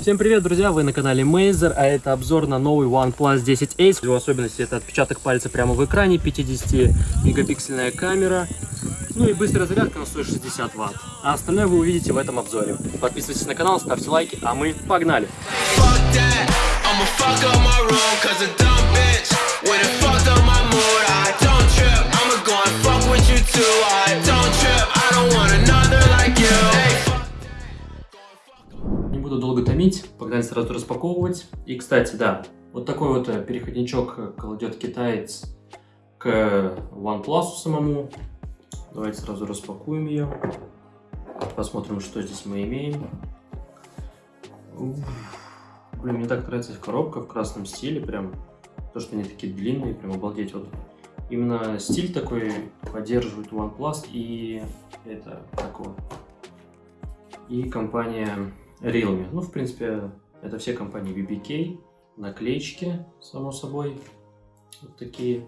Всем привет, друзья! Вы на канале Mazer, а это обзор на новый OnePlus 10 Ace. Его особенности это отпечаток пальца прямо в экране, 50-мегапиксельная камера, ну и быстрая зарядка на 160 Вт. А остальное вы увидите в этом обзоре. Подписывайтесь на канал, ставьте лайки, а мы погнали! Не буду долго томить, погнали сразу распаковывать. И, кстати, да, вот такой вот э, переходничок кладет китаец к OnePlus самому. Давайте сразу распакуем ее. Посмотрим, что здесь мы имеем. Блин, мне так нравится коробка в красном стиле, прям. То, что они такие длинные, прям обалдеть. Вот именно стиль такой поддерживает OnePlus и это такого. И компания Realme. Ну, в принципе, это все компании BBK. Наклеечки, само собой. Вот такие.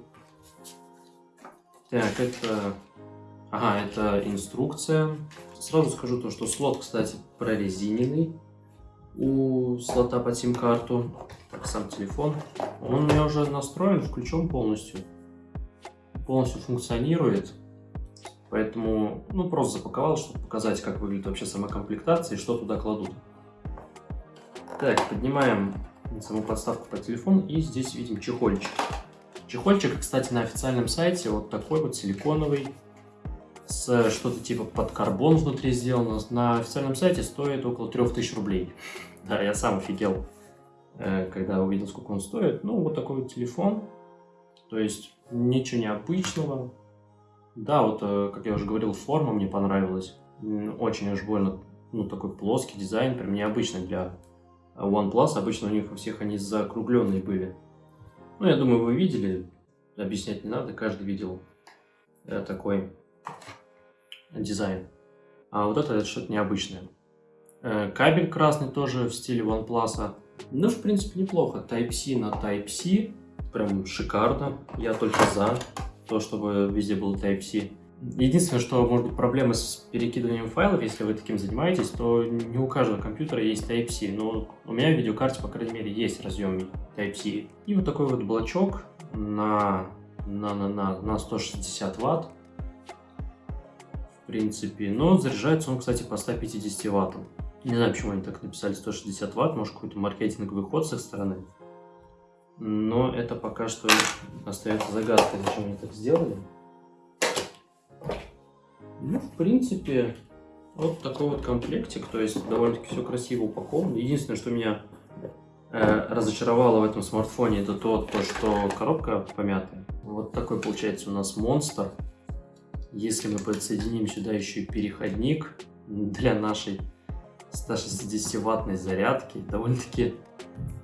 Так, это... Ага, это инструкция. Сразу скажу то, что слот, кстати, прорезиненный у слота под сим-карту. Так, сам телефон. Он у меня уже настроен, включен полностью. Полностью функционирует. Поэтому, ну, просто запаковал, чтобы показать, как выглядит вообще сама комплектация и что туда кладут. Так, поднимаем саму подставку под телефон и здесь видим чехольчик. Чехольчик, кстати, на официальном сайте вот такой вот силиконовый, с что-то типа под карбон внутри сделано. На официальном сайте стоит около 3000 рублей. Да, я сам офигел, э, когда увидел, сколько он стоит. Ну, вот такой вот телефон. То есть, ничего необычного. Да, вот, э, как я уже говорил, форма мне понравилась. Очень аж больно, ну, такой плоский дизайн, прям необычный для OnePlus. Обычно у них у всех они закругленные были. Ну, я думаю, вы видели, объяснять не надо, каждый видел э, такой дизайн. А вот это, это что-то необычное. Э, кабель красный тоже в стиле OnePlus. Ну, в принципе, неплохо. Type-C на Type-C. Прям шикарно. Я только за то, чтобы везде был Type-C. Единственное, что может быть проблема с перекидыванием файлов, если вы таким занимаетесь, то не у каждого компьютера есть Type-C. Но у меня в видеокарте, по крайней мере, есть разъем Type-C. И вот такой вот блочок на, на, на, на, на 160 ватт принципе. Но заряжается он, кстати, по 150 ваттам. Не знаю, почему они так написали 160 ватт, может какой-то маркетинговый ход с их стороны. Но это пока что остается загадкой, зачем они так сделали. Ну, в принципе, вот такой вот комплектик, то есть довольно-таки все красиво упаковано. Единственное, что меня э, разочаровало в этом смартфоне, это то, то, что коробка помятая. Вот такой получается у нас монстр. Если мы подсоединим сюда еще и переходник для нашей 160-ваттной зарядки, довольно-таки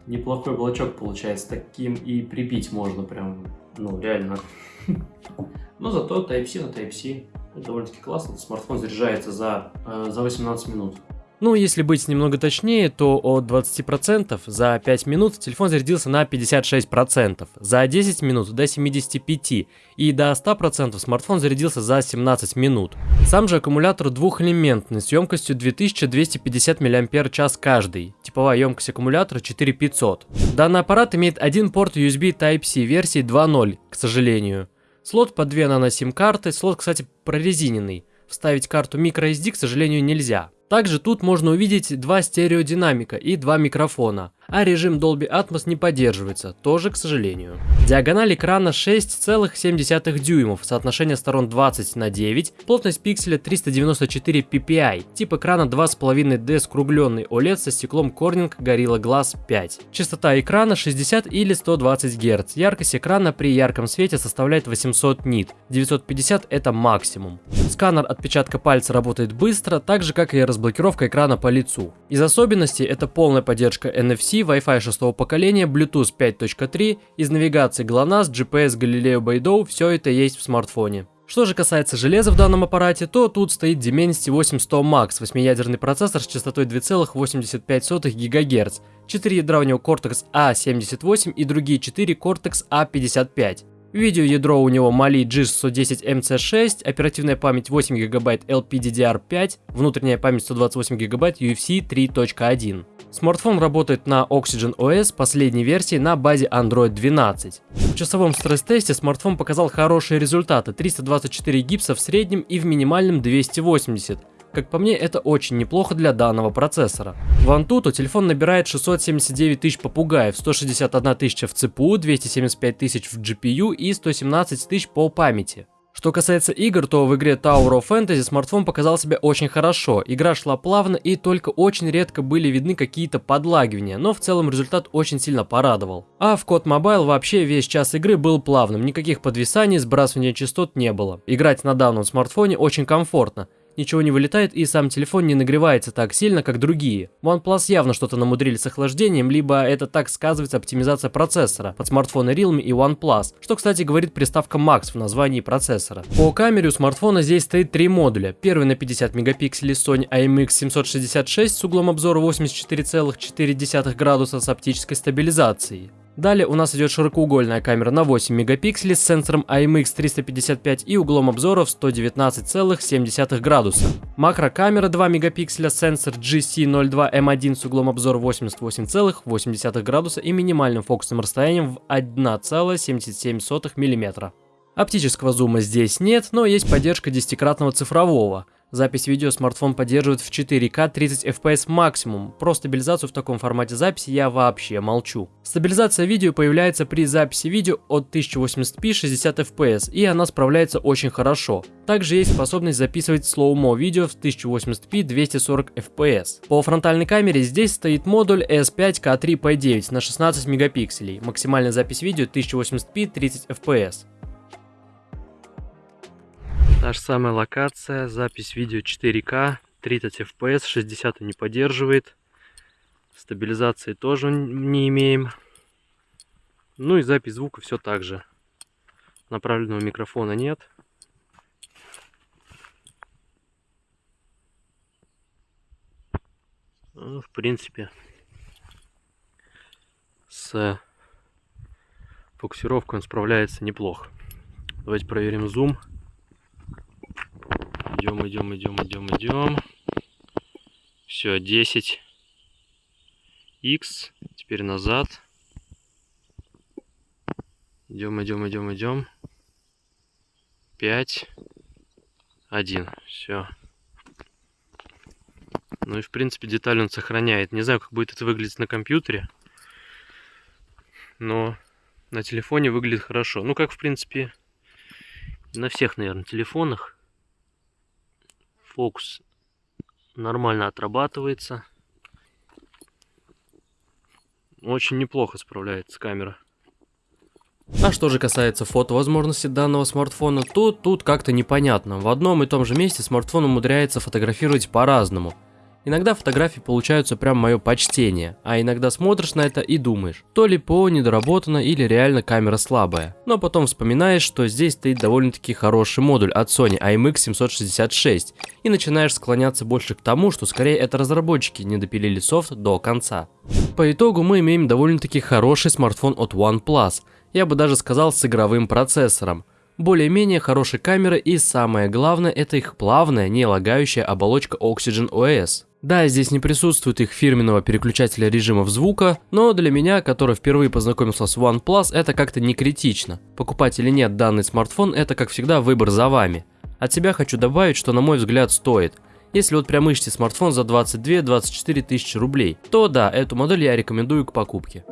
неплохой блочок получается. Таким и прибить можно прям, ну, реально. Но зато Type-C на Type-C довольно-таки классно. Смартфон заряжается за, э, за 18 минут. Ну, если быть немного точнее, то от 20% за 5 минут телефон зарядился на 56%, за 10 минут до 75% и до 100% смартфон зарядился за 17 минут. Сам же аккумулятор двухэлементный с емкостью 2250 мАч каждый, типовая емкость аккумулятора 4500. Данный аппарат имеет один порт USB Type-C версии 2.0, к сожалению. Слот под 2 нано-сим-карты, слот, кстати, прорезиненный. Вставить карту microSD, к сожалению, нельзя. Также тут можно увидеть два стереодинамика и два микрофона, а режим Dolby Atmos не поддерживается, тоже к сожалению. Диагональ экрана 6,7 дюймов, соотношение сторон 20 на 9, плотность пикселя 394 ppi, тип экрана 2,5D скругленный OLED со стеклом Corning Gorilla Glass 5. Частота экрана 60 или 120 Гц, яркость экрана при ярком свете составляет 800 нит, 950 это максимум. Сканер отпечатка пальца работает быстро, так же как и разблокировка экрана по лицу. Из особенностей это полная поддержка NFC, Wi-Fi 6 поколения, Bluetooth 5.3, из навигации GLONASS, GPS Galileo Beidou, все это есть в смартфоне. Что же касается железа в данном аппарате, то тут стоит Dimensity 8100 Max, 8-ядерный процессор с частотой 2,85 ГГц, 4 ядра у него Cortex A78 и другие 4 Cortex A55. Видеоядро у него Mali G610MC6, оперативная память 8 ГБ LPDDR5, внутренняя память 128 ГБ UFC 3.1. Смартфон работает на Oxygen OS последней версии на базе Android 12. В часовом стресс-тесте смартфон показал хорошие результаты, 324 гипса в среднем и в минимальном 280. Как по мне, это очень неплохо для данного процессора. В Antutu телефон набирает 679 тысяч попугаев, 161 тысяча в ЦПУ, 275 тысяч в GPU и 117 тысяч по памяти. Что касается игр, то в игре Tower of Fantasy смартфон показал себя очень хорошо. Игра шла плавно и только очень редко были видны какие-то подлагивания, но в целом результат очень сильно порадовал. А в Code Mobile вообще весь час игры был плавным, никаких подвисаний, сбрасывания частот не было. Играть на данном смартфоне очень комфортно ничего не вылетает и сам телефон не нагревается так сильно, как другие. OnePlus явно что-то намудрили с охлаждением, либо это так сказывается оптимизация процессора под смартфоны Realme и OnePlus, что, кстати, говорит приставка Max в названии процессора. По камере у смартфона здесь стоит три модуля. Первый на 50 мегапикселей Sony IMX766 с углом обзора 84,4 градуса с оптической стабилизацией. Далее у нас идет широкоугольная камера на 8 мегапикселей с сенсором IMX355 и углом обзора в 119,7 градуса. Макрокамера 2 мегапикселя, сенсор GC02M1 с углом обзора 88,8 градуса и минимальным фокусным расстоянием в 1,77 мм. Оптического зума здесь нет, но есть поддержка десятикратного цифрового – Запись видео смартфон поддерживает в 4К 30 FPS максимум. Про стабилизацию в таком формате записи я вообще молчу. Стабилизация видео появляется при записи видео от 1080p 60 FPS, и она справляется очень хорошо. Также есть способность записывать слоумо видео в 1080p 240 FPS. По фронтальной камере здесь стоит модуль S5K3P9 на 16 мегапикселей. Максимальная запись видео 1080p 30 FPS. Та же самая локация, запись видео 4К, 30 FPS, 60 не поддерживает. Стабилизации тоже не имеем. Ну и запись звука все так же. Направленного микрофона нет. Ну, в принципе, с фокусировкой он справляется неплохо. Давайте проверим зум. Идем, идем, идем, идем, идем. Все, 10. X. Теперь назад. Идем, идем, идем, идем. 5. 1. Все. Ну и в принципе деталь он сохраняет. Не знаю, как будет это выглядеть на компьютере. Но на телефоне выглядит хорошо. Ну как в принципе на всех, наверное, телефонах фокус нормально отрабатывается. Очень неплохо справляется камера. А что же касается фотовозможностей данного смартфона, то тут как-то непонятно. В одном и том же месте смартфон умудряется фотографировать по-разному. Иногда фотографии получаются прям мое почтение, а иногда смотришь на это и думаешь, то ли ПО недоработано или реально камера слабая. Но потом вспоминаешь, что здесь стоит довольно-таки хороший модуль от Sony IMX766 и начинаешь склоняться больше к тому, что скорее это разработчики не допилили софт до конца. По итогу мы имеем довольно-таки хороший смартфон от OnePlus, я бы даже сказал с игровым процессором более-менее хорошей камеры и самое главное это их плавная, не лагающая оболочка Oxygen OS. Да, здесь не присутствует их фирменного переключателя режимов звука, но для меня, который впервые познакомился с OnePlus, это как-то не критично. Покупать или нет данный смартфон, это как всегда выбор за вами. От себя хочу добавить, что на мой взгляд стоит. Если вот прям ищете смартфон за 22-24 тысячи рублей, то да, эту модель я рекомендую к покупке.